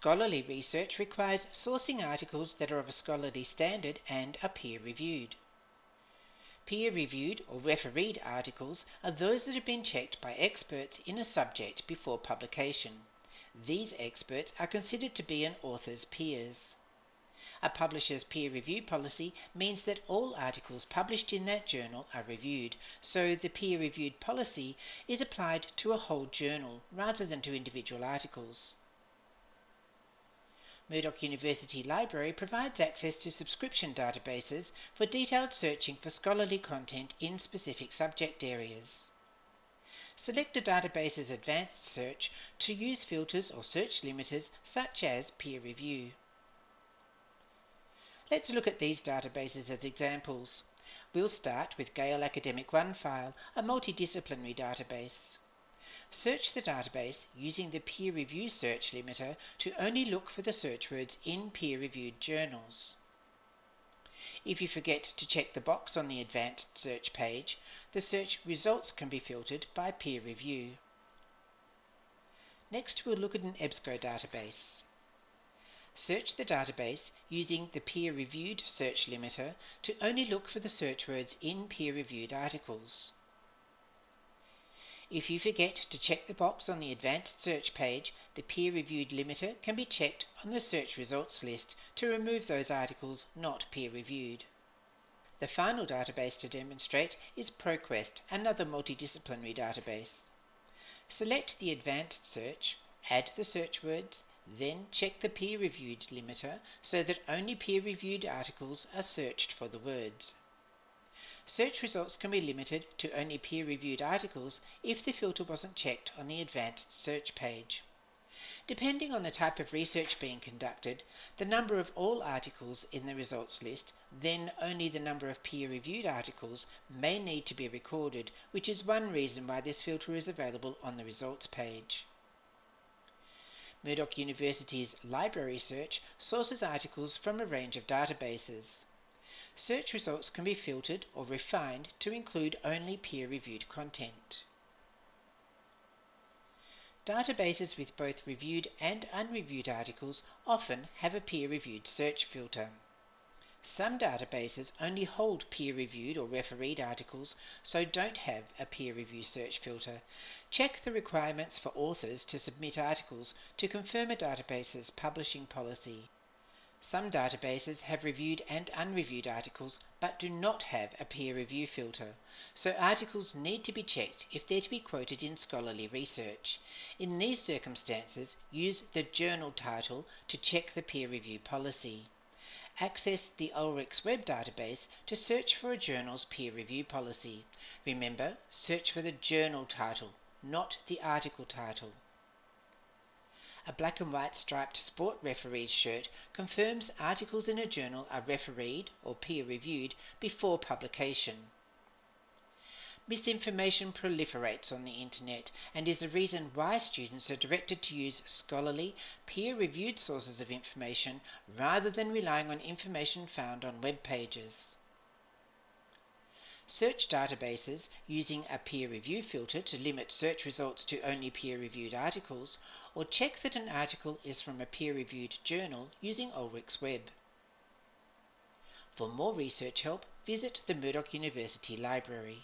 Scholarly research requires sourcing articles that are of a scholarly standard and are peer reviewed. Peer reviewed or refereed articles are those that have been checked by experts in a subject before publication. These experts are considered to be an author's peers. A publisher's peer review policy means that all articles published in that journal are reviewed, so the peer reviewed policy is applied to a whole journal rather than to individual articles. Murdoch University Library provides access to subscription databases for detailed searching for scholarly content in specific subject areas. Select a database's advanced search to use filters or search limiters such as peer review. Let's look at these databases as examples. We'll start with Gale Academic OneFile, a multidisciplinary database. Search the database using the peer review search limiter to only look for the search words in peer-reviewed journals. If you forget to check the box on the advanced search page, the search results can be filtered by peer review. Next we'll look at an EBSCO database. Search the database using the peer-reviewed search limiter to only look for the search words in peer-reviewed articles. If you forget to check the box on the advanced search page, the peer-reviewed limiter can be checked on the search results list to remove those articles not peer-reviewed. The final database to demonstrate is ProQuest, another multidisciplinary database. Select the advanced search, add the search words, then check the peer-reviewed limiter so that only peer-reviewed articles are searched for the words. Search results can be limited to only peer-reviewed articles if the filter wasn't checked on the advanced search page. Depending on the type of research being conducted, the number of all articles in the results list, then only the number of peer-reviewed articles, may need to be recorded, which is one reason why this filter is available on the results page. Murdoch University's library search sources articles from a range of databases. Search results can be filtered or refined to include only peer-reviewed content. Databases with both reviewed and unreviewed articles often have a peer-reviewed search filter. Some databases only hold peer-reviewed or refereed articles, so don't have a peer review search filter. Check the requirements for authors to submit articles to confirm a database's publishing policy. Some databases have reviewed and unreviewed articles but do not have a peer review filter, so articles need to be checked if they're to be quoted in scholarly research. In these circumstances, use the journal title to check the peer review policy. Access the Ulrichs web database to search for a journal's peer review policy. Remember, search for the journal title, not the article title a black and white striped sport referee's shirt confirms articles in a journal are refereed or peer reviewed before publication. Misinformation proliferates on the internet and is the reason why students are directed to use scholarly, peer reviewed sources of information rather than relying on information found on web pages. Search databases using a peer review filter to limit search results to only peer reviewed articles, or check that an article is from a peer reviewed journal using Ulrichs Web. For more research help, visit the Murdoch University Library.